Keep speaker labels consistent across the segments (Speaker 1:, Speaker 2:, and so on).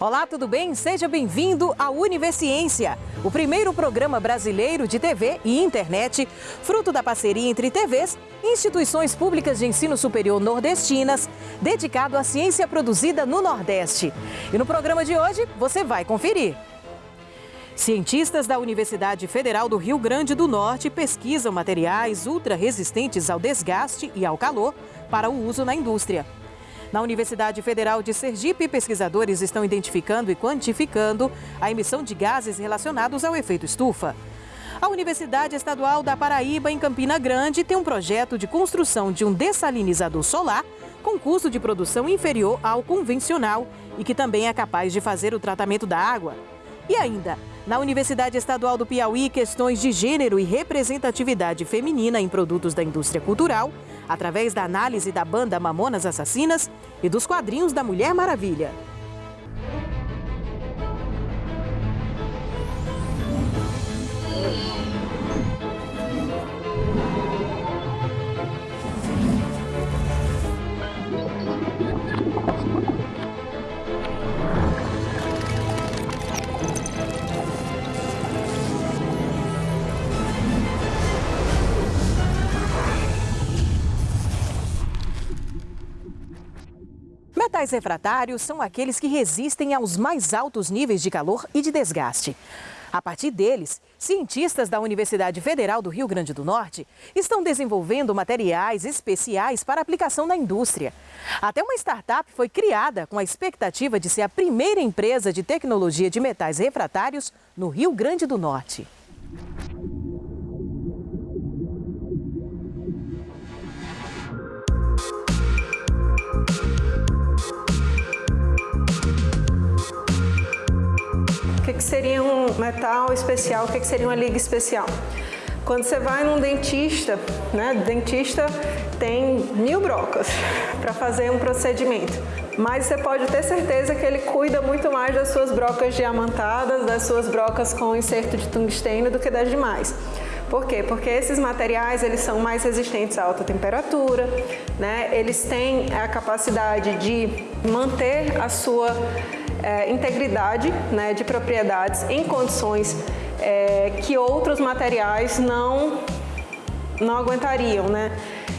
Speaker 1: Olá, tudo bem? Seja bem-vindo à Universiência, o primeiro programa brasileiro de TV e internet, fruto da parceria entre TVs e instituições públicas de ensino superior nordestinas, dedicado à ciência produzida no Nordeste. E no programa de hoje, você vai conferir. Cientistas da Universidade Federal do Rio Grande do Norte pesquisam materiais ultra resistentes ao desgaste e ao calor para o uso na indústria. Na Universidade Federal de Sergipe, pesquisadores estão identificando e quantificando a emissão de gases relacionados ao efeito estufa. A Universidade Estadual da Paraíba, em Campina Grande, tem um projeto de construção de um dessalinizador solar com custo de produção inferior ao convencional e que também é capaz de fazer o tratamento da água. E ainda, na Universidade Estadual do Piauí, questões de gênero e representatividade feminina em produtos da indústria cultural através da análise da banda Mamonas Assassinas e dos quadrinhos da Mulher Maravilha. Metais refratários são aqueles que resistem aos mais altos níveis de calor e de desgaste. A partir deles, cientistas da Universidade Federal do Rio Grande do Norte estão desenvolvendo materiais especiais para aplicação na indústria. Até uma startup foi criada com a expectativa de ser a primeira empresa de tecnologia de metais refratários no Rio Grande do Norte.
Speaker 2: Seria um metal especial? O que, que seria uma liga especial? Quando você vai num dentista, né, dentista tem mil brocas para fazer um procedimento, mas você pode ter certeza que ele cuida muito mais das suas brocas diamantadas, das suas brocas com inserto de tungstênio do que das demais. Por quê? Porque esses materiais eles são mais resistentes a alta temperatura, né? eles têm a capacidade de manter a sua é, integridade né, de propriedades em condições é, que outros materiais não, não aguentariam. Né?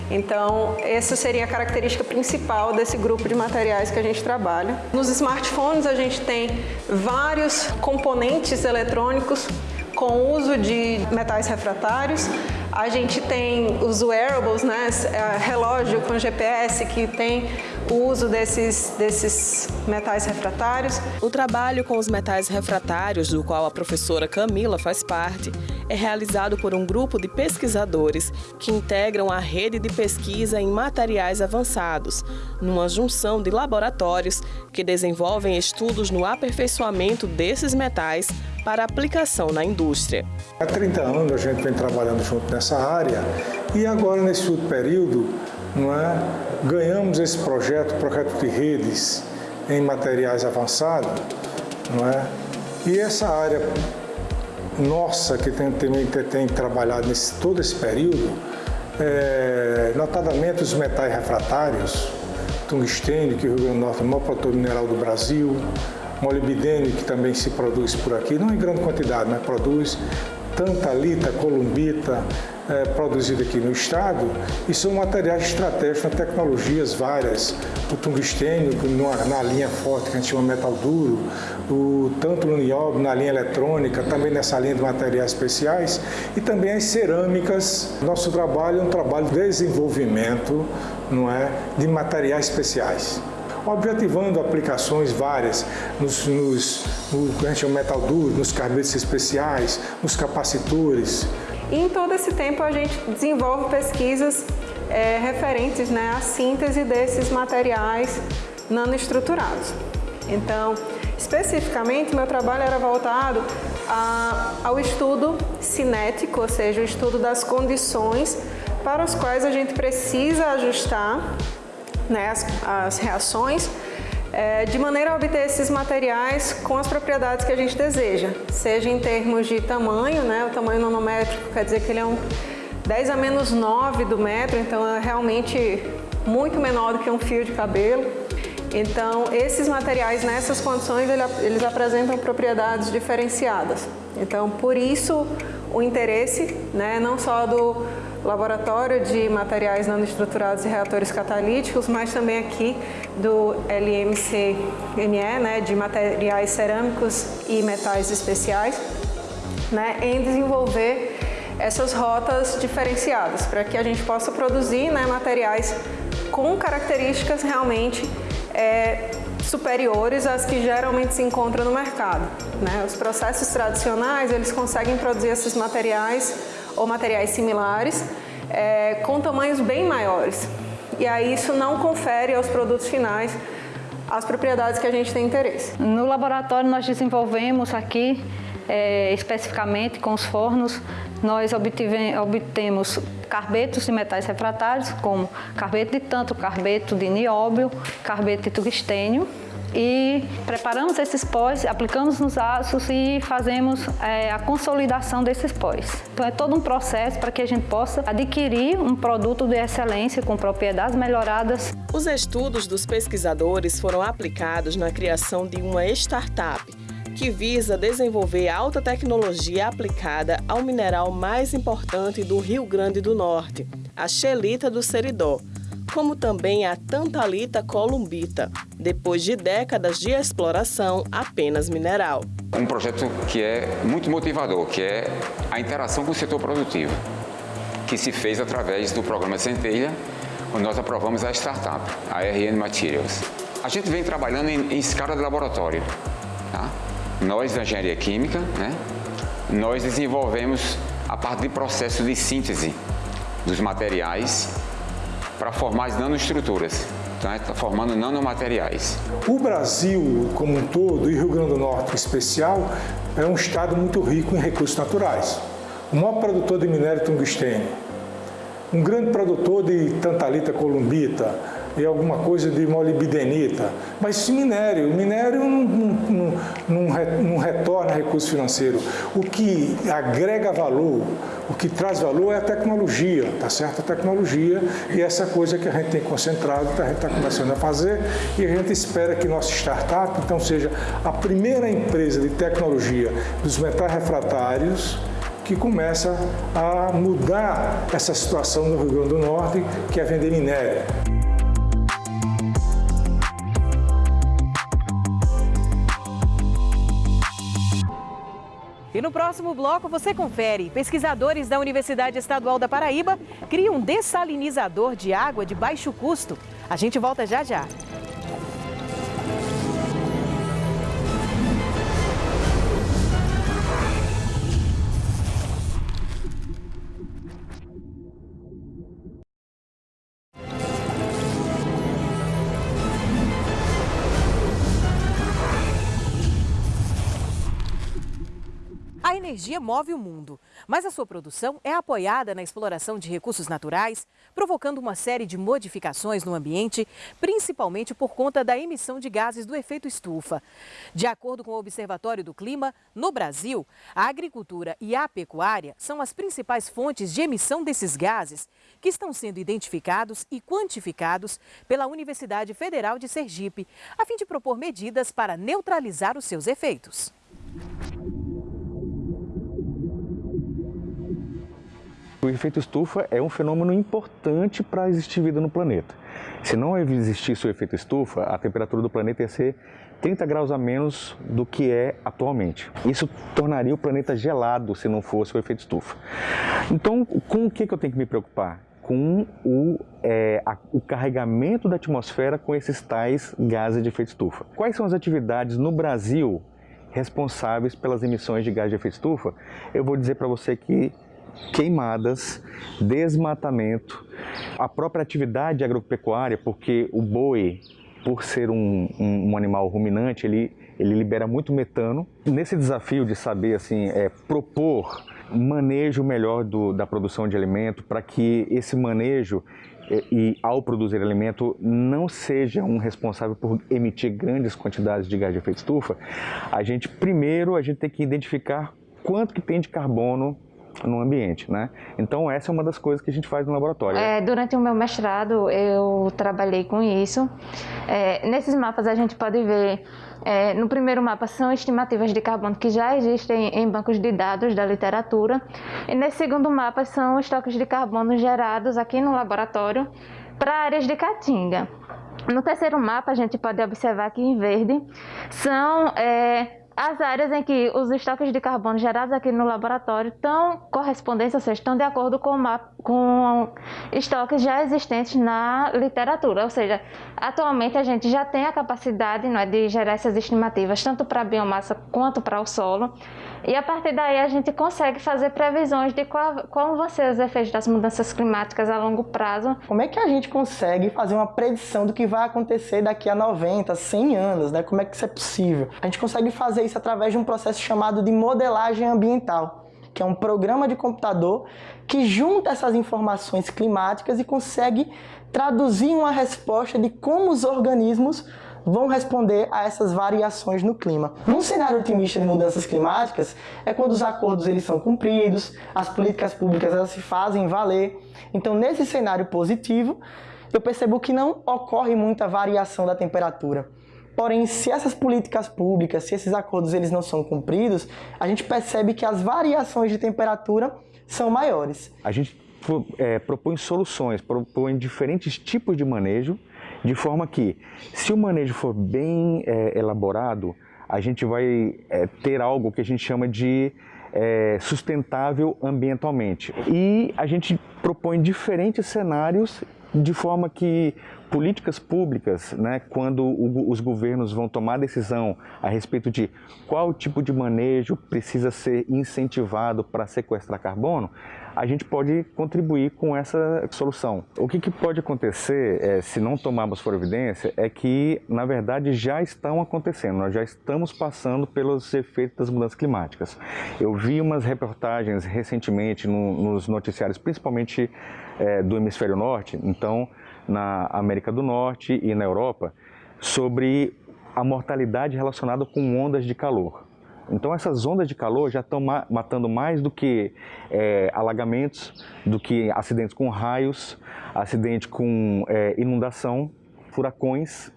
Speaker 2: Então, essa seria a característica principal desse grupo de materiais que a gente trabalha. Nos smartphones, a gente tem vários componentes eletrônicos com uso de metais refratários. A gente tem os wearables, né, é, relógio com GPS que tem o uso desses, desses metais refratários.
Speaker 3: O trabalho com os metais refratários, do qual a professora Camila faz parte, é realizado por um grupo de pesquisadores que integram a rede de pesquisa em materiais avançados, numa junção de laboratórios que desenvolvem estudos no aperfeiçoamento desses metais para aplicação na indústria.
Speaker 4: Há 30 anos a gente vem trabalhando junto nessa área e agora nesse último período não é, ganhamos esse projeto, projeto de redes em materiais avançados, não é? E essa área nossa que tem, tem, tem trabalhado nesse, todo esse período, é, notadamente os metais refratários, tungstênio, que o Rio Grande do Norte é o maior produtor mineral do Brasil, molibdênio, que também se produz por aqui, não em grande quantidade, mas produz tantalita, columbita, é, produzida aqui no estado e são materiais estratégicos, tecnologias várias, o tungstênio na linha forte que a gente chama metal duro, o tanto no nióbio na linha eletrônica, também nessa linha de materiais especiais e também as cerâmicas. Nosso trabalho é um trabalho de desenvolvimento não é, de materiais especiais objetivando aplicações várias nos, nos no que a gente chama metal duro, nos carbetes especiais, nos capacitores.
Speaker 2: E em todo esse tempo a gente desenvolve pesquisas é, referentes né, à síntese desses materiais nanoestruturados. Então, especificamente, meu trabalho era voltado a, ao estudo cinético, ou seja, o estudo das condições para as quais a gente precisa ajustar né, as, as reações é, de maneira a obter esses materiais com as propriedades que a gente deseja, seja em termos de tamanho, né, o tamanho nanométrico quer dizer que ele é um 10 a menos 9 do metro, então é realmente muito menor do que um fio de cabelo. Então, esses materiais nessas condições, eles apresentam propriedades diferenciadas. Então, por isso o interesse, né, não só do laboratório de materiais nanoestruturados e reatores catalíticos, mas também aqui do LMCME, né, de materiais cerâmicos e metais especiais, né, em desenvolver essas rotas diferenciadas, para que a gente possa produzir né, materiais com características realmente é, superiores às que geralmente se encontram no mercado. Né? Os processos tradicionais, eles conseguem produzir esses materiais ou materiais similares é, com tamanhos bem maiores. E aí isso não confere aos produtos finais as propriedades que a gente tem interesse.
Speaker 5: No laboratório nós desenvolvemos aqui, é, especificamente com os fornos, nós obtemos carbetos de metais refratários, como carbeto de tanto, carbeto de nióbio, carbeto de tungstênio, e preparamos esses pós, aplicamos nos aços e fazemos é, a consolidação desses pós. Então é todo um processo para que a gente possa adquirir um produto de excelência com propriedades melhoradas.
Speaker 3: Os estudos dos pesquisadores foram aplicados na criação de uma startup que visa desenvolver alta tecnologia aplicada ao mineral mais importante do Rio Grande do Norte, a xelita do Seridó, como também a tantalita columbita, depois de décadas de exploração apenas mineral.
Speaker 6: Um projeto que é muito motivador, que é a interação com o setor produtivo, que se fez através do programa Centelha, onde nós aprovamos a startup, a RN Materials. A gente vem trabalhando em, em escala de laboratório. Tá? Nós, da engenharia química, né, nós desenvolvemos a parte de processo de síntese dos materiais para formar as nanoestruturas. Então, está formando nanomateriais.
Speaker 4: O Brasil, como um todo, e Rio Grande do Norte em especial, é um estado muito rico em recursos naturais. O maior produtor de minério tungstênio, um grande produtor de tantalita columbita, e alguma coisa de molibdenita. Mas minério, minério não, não, não, retorna recurso financeiro. O que agrega valor, o que traz valor é a tecnologia, tá certo? A tecnologia e essa coisa que a gente tem concentrado, que a gente está começando a fazer e a gente espera que nossa startup, então, seja a primeira empresa de tecnologia dos metais refratários que começa a mudar essa situação no Rio Grande do Norte, que é vender minério.
Speaker 1: E no próximo bloco você confere. Pesquisadores da Universidade Estadual da Paraíba criam um dessalinizador de água de baixo custo. A gente volta já já. Energia move o mundo, mas a sua produção é apoiada na exploração de recursos naturais, provocando uma série de modificações no ambiente, principalmente por conta da emissão de gases do efeito estufa. De acordo com o Observatório do Clima, no Brasil, a agricultura e a pecuária são as principais fontes de emissão desses gases, que estão sendo identificados e quantificados pela Universidade Federal de Sergipe, a fim de propor medidas para neutralizar os seus efeitos.
Speaker 7: O efeito estufa é um fenômeno importante para existir vida no planeta. Se não existisse o efeito estufa, a temperatura do planeta ia ser 30 graus a menos do que é atualmente. Isso tornaria o planeta gelado se não fosse o efeito estufa. Então, com o que, eu tenho que me preocupar? Com o, é, a, o carregamento da atmosfera com esses tais gases de efeito estufa. Quais são as atividades no Brasil responsáveis pelas emissões de gás de efeito estufa? Eu vou dizer para você que queimadas, desmatamento, a própria atividade agropecuária, porque o boi, por ser um, um, um animal ruminante, ele, ele libera muito metano. Nesse desafio de saber assim, é, propor manejo melhor do, da produção de alimento para que esse manejo e, e, ao produzir alimento não seja um responsável por emitir grandes quantidades de gás de efeito estufa, a gente primeiro a gente tem que identificar quanto que tem de carbono no ambiente, né? Então essa é uma das coisas que a gente faz no laboratório.
Speaker 8: É, durante o meu mestrado eu trabalhei com isso. É, nesses mapas a gente pode ver, é, no primeiro mapa são estimativas de carbono que já existem em bancos de dados da literatura. E nesse segundo mapa são estoques de carbono gerados aqui no laboratório para áreas de caatinga. No terceiro mapa a gente pode observar aqui em verde são é, as áreas em que os estoques de carbono gerados aqui no laboratório estão correspondentes, ou seja, estão de acordo com, com estoques já existentes na literatura. Ou seja, atualmente a gente já tem a capacidade não é, de gerar essas estimativas, tanto para a biomassa quanto para o solo. E a partir daí a gente consegue fazer previsões de qual, qual vão ser os efeitos das mudanças climáticas a longo prazo.
Speaker 9: Como é que a gente consegue fazer uma predição do que vai acontecer daqui a 90, 100 anos? Né? Como é que isso é possível? A gente consegue fazer isso através de um processo chamado de modelagem ambiental, que é um programa de computador que junta essas informações climáticas e consegue traduzir uma resposta de como os organismos vão responder a essas variações no clima. Num cenário otimista de mudanças climáticas, é quando os acordos eles são cumpridos, as políticas públicas elas se fazem valer. Então, nesse cenário positivo, eu percebo que não ocorre muita variação da temperatura. Porém, se essas políticas públicas, se esses acordos eles não são cumpridos, a gente percebe que as variações de temperatura são maiores.
Speaker 7: A gente é, propõe soluções, propõe diferentes tipos de manejo de forma que, se o manejo for bem é, elaborado, a gente vai é, ter algo que a gente chama de é, sustentável ambientalmente. E a gente propõe diferentes cenários de forma que políticas públicas, né, quando o, os governos vão tomar decisão a respeito de qual tipo de manejo precisa ser incentivado para sequestrar carbono, a gente pode contribuir com essa solução. O que, que pode acontecer é, se não tomarmos providência é que, na verdade, já estão acontecendo, nós já estamos passando pelos efeitos das mudanças climáticas. Eu vi umas reportagens recentemente no, nos noticiários, principalmente é, do hemisfério norte, então na América do Norte e na Europa, sobre a mortalidade relacionada com ondas de calor. Então essas ondas de calor já estão ma matando mais do que é, alagamentos, do que acidentes com raios, acidente com é, inundação, furacões.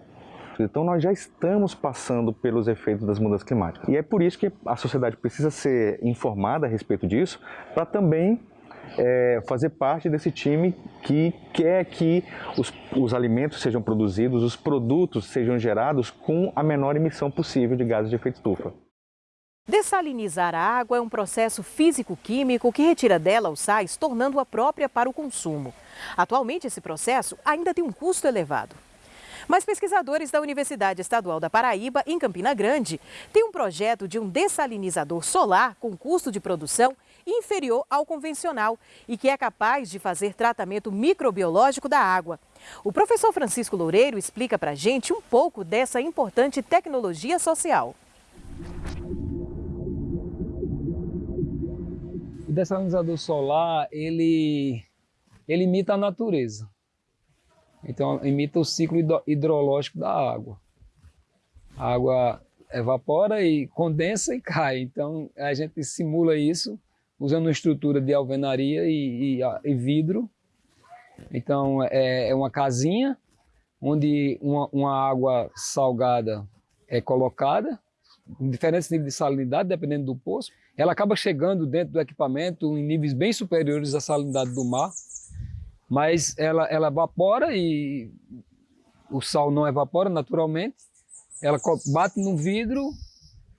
Speaker 7: Então nós já estamos passando pelos efeitos das mudanças climáticas. E é por isso que a sociedade precisa ser informada a respeito disso, para também é, fazer parte desse time que quer que os, os alimentos sejam produzidos, os produtos sejam gerados com a menor emissão possível de gases de efeito estufa.
Speaker 1: Dessalinizar a água é um processo físico-químico que retira dela os sais, tornando-a própria para o consumo. Atualmente, esse processo ainda tem um custo elevado. Mas pesquisadores da Universidade Estadual da Paraíba, em Campina Grande, têm um projeto de um dessalinizador solar com custo de produção inferior ao convencional e que é capaz de fazer tratamento microbiológico da água. O professor Francisco Loureiro explica para a gente um pouco dessa importante tecnologia social.
Speaker 10: O dessalinizador solar, ele, ele imita a natureza. Então, imita o ciclo hidrológico da água. A água evapora e condensa e cai. Então, a gente simula isso usando uma estrutura de alvenaria e, e, e vidro. Então, é, é, uma casinha onde uma, uma água salgada é colocada, em diferentes níveis de salinidade, dependendo do poço ela acaba chegando dentro do equipamento em níveis bem superiores à salinidade do mar, mas ela, ela evapora e o sal não evapora naturalmente, ela bate no vidro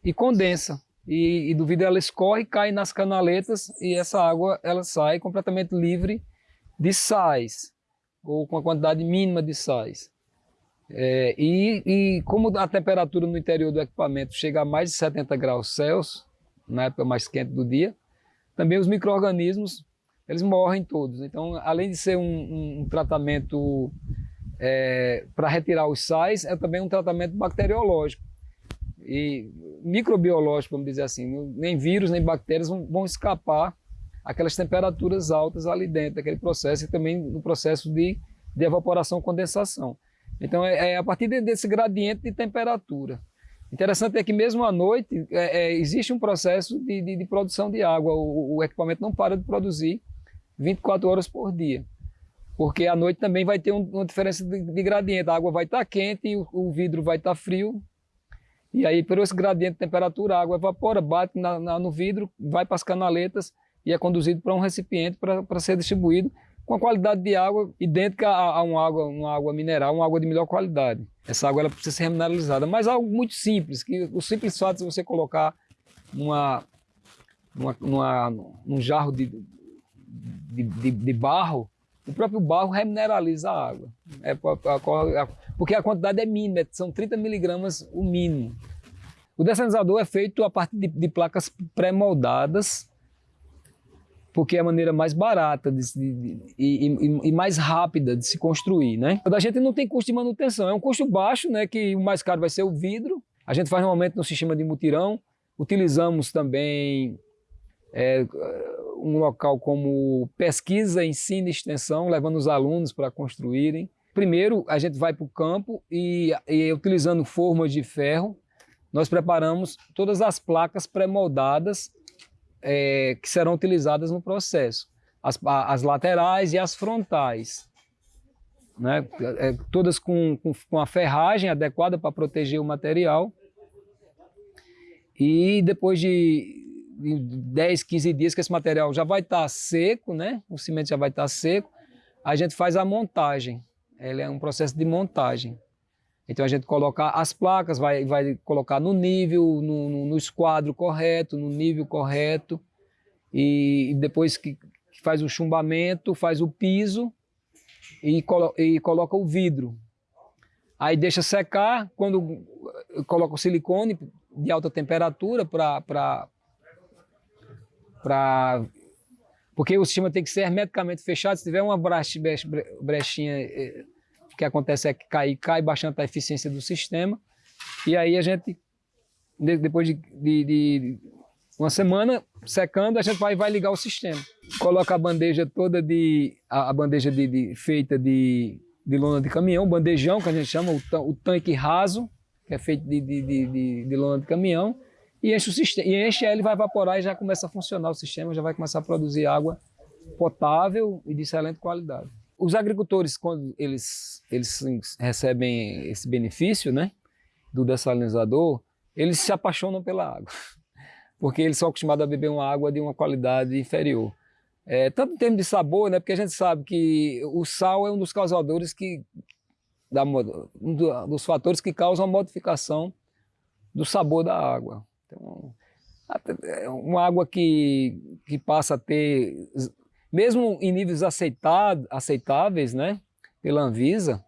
Speaker 10: e condensa. E, e do vidro ela escorre, cai nas canaletas e essa água ela sai completamente livre de sais, ou com a quantidade mínima de sais. É, e, e como a temperatura no interior do equipamento chega a mais de 70 graus Celsius, na época mais quente do dia. Também os micro-organismos, eles morrem todos. Então, além de ser um, um tratamento é, para retirar os sais, é também um tratamento bacteriológico. E microbiológico, vamos dizer assim, nem vírus nem bactérias vão, vão escapar aquelas temperaturas altas ali dentro daquele processo e também no processo de, de evaporação condensação. Então é, é a partir desse gradiente de temperatura Interessante é que mesmo à noite é, é, existe um processo de, de, de produção de água. O, o, equipamento não para de produzir 24 horas por dia. Porque à noite também vai ter um, uma diferença de, de, gradiente. A água vai estar quente e o, o vidro vai estar frio. E aí, por esse gradiente de temperatura, a água evapora, bate na, na, no vidro, vai para as canaletas e é conduzido para um recipiente para ser distribuído com a qualidade de água idêntica a, a uma, água, uma água mineral, uma água de melhor qualidade. Essa água ela precisa ser remineralizada, mas algo muito simples, que o simples fato de você colocar numa, numa num jarro de, de, de, de, barro, o próprio barro remineraliza a água. É, porque a quantidade é mínima, são 30 miligramas o mínimo. O dessalinizador é feito a partir de, de placas pré-moldadas, porque é a maneira mais barata de, de, de, e, e, mais rápida de se construir, né? A gente não tem custo de manutenção, é um custo baixo, né? Que o mais caro vai ser o vidro. A gente faz normalmente no sistema de mutirão. Utilizamos também é, um local como pesquisa, ensino e extensão, levando os alunos para construírem. Primeiro, a gente vai para o campo e, e utilizando formas de ferro, nós preparamos todas as placas pré-moldadas é, que serão utilizadas no processo. As, as laterais e as frontais. Né? É, todas com, com, com a ferragem adequada para proteger o material. E depois de 10, 15 dias que esse material já vai estar tá seco, né? o cimento já vai estar tá seco, a gente faz a montagem. Ele é um processo de montagem. Então a gente coloca as placas, vai, vai colocar no nível, no, no esquadro correto, no nível correto. E, depois que, que, faz o chumbamento, faz o piso e, colo, e coloca o vidro. Aí deixa secar, quando coloca o silicone de alta temperatura para porque o sistema tem que ser hermeticamente fechado. Se tiver uma brechinha eh, que acontece é que cai, cai bastante a eficiência do sistema. E aí a gente, depois de, de, de uma semana secando, a gente vai, vai ligar o sistema. Coloca a bandeja toda de, a, a bandeja de, de, feita de, de lona de caminhão, bandejão, que a gente chama, o, o tanque raso, que é feito de, de, de, de lona de caminhão, e enche o sistema, e enche ele vai evaporar e já começa a funcionar o sistema, já vai começar a produzir água potável e de excelente qualidade. Os agricultores, quando eles, eles recebem esse benefício né, do dessalinizador, eles se apaixonam pela água, porque eles são acostumados a beber uma água de uma qualidade inferior. É, tanto em termos de sabor, né, porque a gente sabe que o sal é um dos causadores que, da, um dos fatores que causam a modificação do sabor da água. Então, é uma água que, que passa a ter mesmo em níveis aceitáveis, né, pela Anvisa,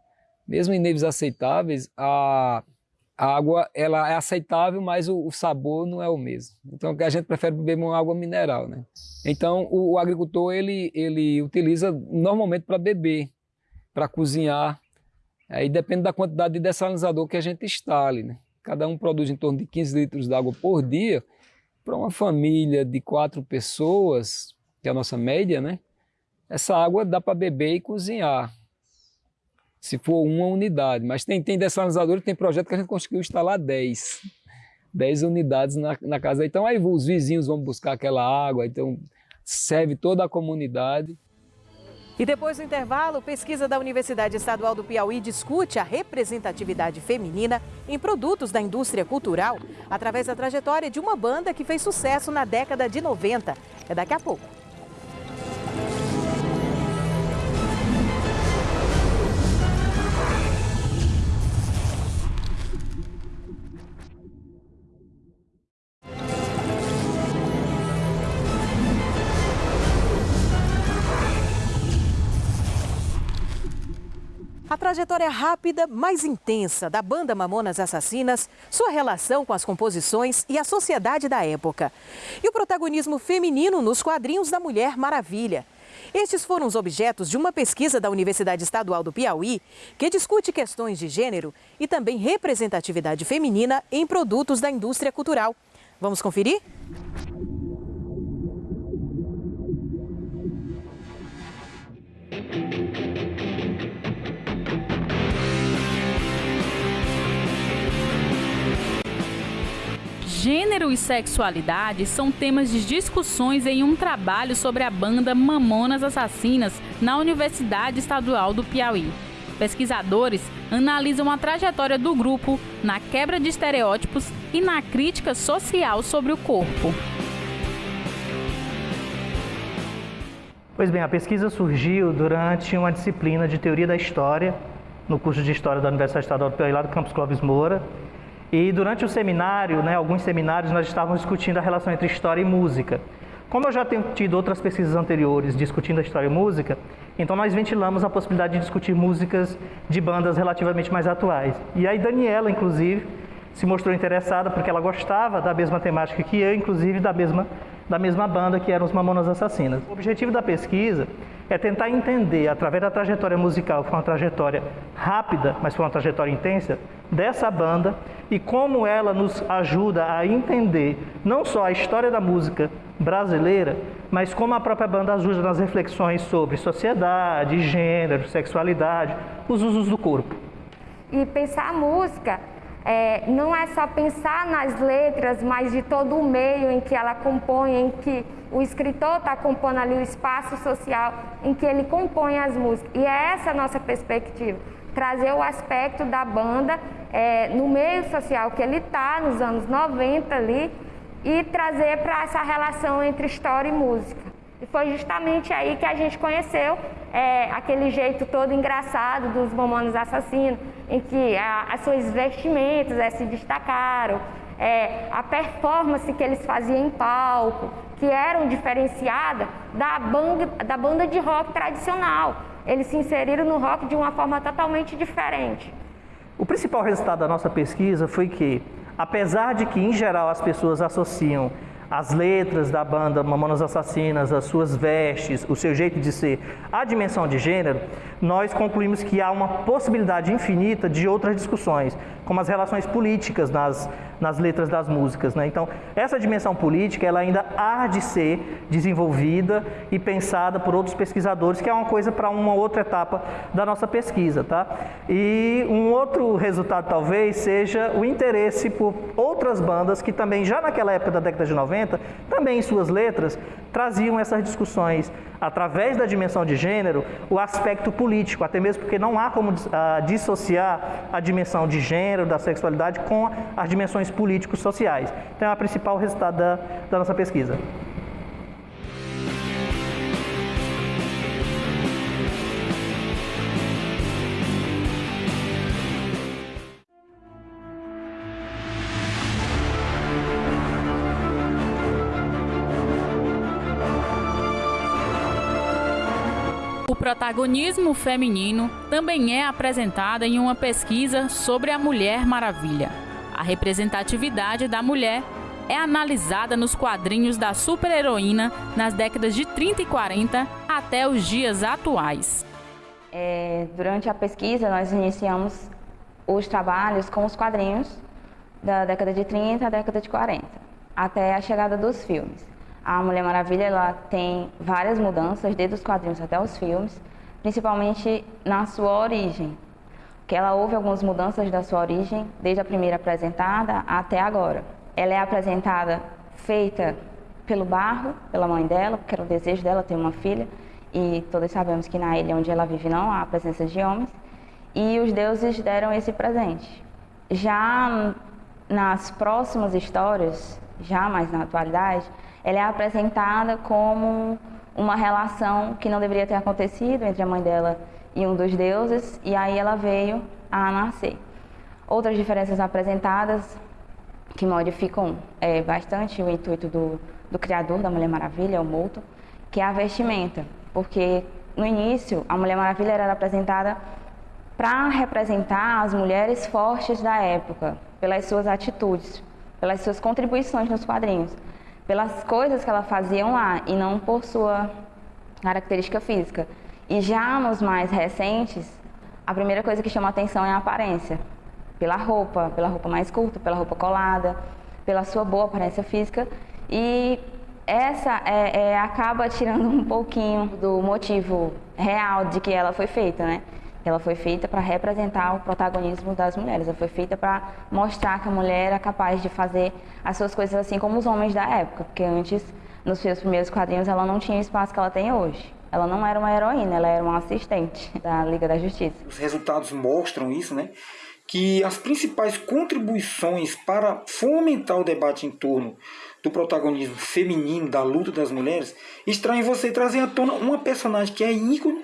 Speaker 10: mesmo em níveis aceitáveis, a, a água ela é aceitável, mas o, o, sabor não é o mesmo. Então a gente prefere beber uma água mineral, né? Então o, o agricultor ele ele utiliza normalmente para beber, para cozinhar. Aí depende da quantidade de dessalinizador que a gente instale, né? Cada um produz em torno de 15 litros de água por dia. Para uma família de quatro pessoas, que é a nossa média, né? Essa água dá para beber e cozinhar, se for uma unidade. Mas tem, tem dessalinizador tem projeto que a gente conseguiu instalar 10. 10 unidades na, na casa. Então aí os vizinhos vão buscar aquela água, então serve toda a comunidade.
Speaker 1: E depois do intervalo, pesquisa da Universidade Estadual do Piauí discute a representatividade feminina em produtos da indústria cultural através da trajetória de uma banda que fez sucesso na década de 90. É daqui a pouco. Trajetória rápida, mais intensa da banda Mamonas Assassinas, sua relação com as composições e a sociedade da época. E o protagonismo feminino nos quadrinhos da Mulher Maravilha. Estes foram os objetos de uma pesquisa da Universidade Estadual do Piauí, que discute questões de gênero e também representatividade feminina em produtos da indústria cultural. Vamos conferir?
Speaker 11: Gênero e sexualidade são temas de discussões em um trabalho sobre a banda Mamonas Assassinas na Universidade Estadual do Piauí. Pesquisadores analisam a trajetória do grupo na quebra de estereótipos e na crítica social sobre o corpo.
Speaker 12: Pois bem, a pesquisa surgiu durante uma disciplina de teoria da história no curso de História da Universidade Estadual do Piauí, lá do campus Clóvis Moura. E durante o seminário, né, alguns seminários, nós estávamos discutindo a relação entre história e música. Como eu já tenho tido outras pesquisas anteriores discutindo a história e música, então nós ventilamos a possibilidade de discutir músicas de bandas relativamente mais atuais. E aí Daniela, inclusive, se mostrou interessada porque ela gostava da mesma temática que eu, inclusive da mesma, da mesma banda que eram os Mamonas Assassinas. O objetivo da pesquisa é tentar entender, através da trajetória musical, que foi uma trajetória rápida, mas foi uma trajetória intensa, dessa banda e como ela nos ajuda a entender não só a história da música brasileira, mas como a própria banda ajuda nas reflexões sobre sociedade, gênero, sexualidade, os usos do corpo.
Speaker 13: E pensar a música é, não é só pensar nas letras, mas de todo o meio em que ela compõe, em que o escritor está compondo ali o espaço social em que ele compõe as músicas. E é essa a nossa perspectiva, trazer o aspecto da banda é, no meio social que ele está, nos anos 90 ali, e trazer para essa relação entre história e música. E foi justamente aí que a gente conheceu é, aquele jeito todo engraçado dos Mamonas Assassinos, em que as suas vestimentas é, se destacaram, é, a performance que eles faziam em palco, que eram diferenciada da banda, da banda de rock tradicional. Eles se inseriram no rock de uma forma totalmente diferente.
Speaker 12: O principal resultado da nossa pesquisa foi que, apesar de que em geral as pessoas associam as letras da banda Mamonas Assassinas, as suas vestes, o seu jeito de ser, a dimensão de gênero, nós concluímos que há uma possibilidade infinita de outras discussões, como as relações políticas nas, nas letras das músicas. Né? Então, essa dimensão política ela ainda há de ser desenvolvida e pensada por outros pesquisadores, que é uma coisa para uma outra etapa da nossa pesquisa. Tá? E um outro resultado talvez seja o interesse por outras bandas que também, já naquela época da década de 90, também em suas letras, traziam essas discussões através da dimensão de gênero, o aspecto político, até mesmo porque não há como uh, dissociar a dimensão de gênero, da sexualidade, com as dimensões políticos sociais. Então é o principal resultado da, da nossa pesquisa.
Speaker 11: Protagonismo feminino também é apresentado em uma pesquisa sobre a Mulher Maravilha. A representatividade da mulher é analisada nos quadrinhos da super-heroína nas décadas de 30 e 40 até os dias atuais.
Speaker 8: É, durante a pesquisa, nós iniciamos os trabalhos com os quadrinhos da década de 30 à década de 40, até a chegada dos filmes. A Mulher Maravilha ela tem várias mudanças, desde os quadrinhos até os filmes, principalmente na sua origem. Que ela houve algumas mudanças da sua origem, desde a primeira apresentada até agora. Ela é apresentada feita pelo barro, pela mãe dela, porque era o desejo dela ter uma filha, e todos sabemos que na ilha onde ela vive não há presença de homens, e os deuses deram esse presente. Já nas próximas histórias, já mais na atualidade, ela é apresentada como uma relação que não deveria ter acontecido entre a mãe dela e um dos deuses, e aí ela veio a nascer. Outras diferenças apresentadas que modificam é, bastante o intuito do, do criador da Mulher Maravilha, o Moulton, que é a vestimenta, porque no início a Mulher Maravilha era apresentada para representar as mulheres fortes da época, pelas suas atitudes, pelas suas contribuições nos quadrinhos pelas coisas que ela fazia lá e não por sua característica física. E já nos mais recentes, a primeira coisa que chama atenção é a aparência. Pela roupa, pela roupa mais curta, pela roupa colada, pela sua boa aparência física. E essa é, é, acaba tirando um pouquinho do motivo real de que ela foi feita, né? Ela foi feita para representar o protagonismo das mulheres, ela foi feita para mostrar que a mulher era capaz de fazer as suas coisas assim como os homens da época, porque antes, nos seus primeiros quadrinhos, ela não tinha o espaço que ela tem hoje. Ela não era uma heroína, ela era uma assistente da Liga da Justiça.
Speaker 14: Os resultados mostram isso, né? Que as principais contribuições para fomentar o debate em torno do protagonismo feminino, da luta das mulheres, está em você trazer à tona uma personagem que é ícone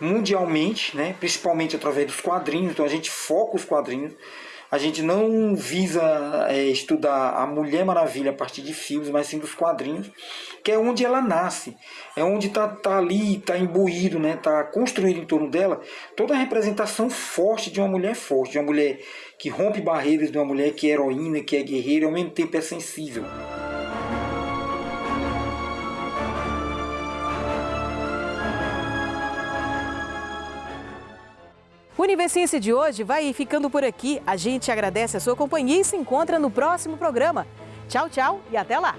Speaker 14: mundialmente, né? principalmente através dos quadrinhos, então a gente foca os quadrinhos, a gente não visa é, estudar a Mulher Maravilha a partir de filmes, mas sim dos quadrinhos, que é onde ela nasce, é onde está tá ali, está imbuído, está né? Tá construído em torno dela toda a representação forte de uma mulher forte, de uma mulher que rompe barreiras, de uma mulher que é heroína, que é guerreira e ao mesmo tempo é sensível.
Speaker 1: O Universiense de hoje vai ficando por aqui. A gente agradece a sua companhia e se encontra no próximo programa. Tchau, tchau e até lá!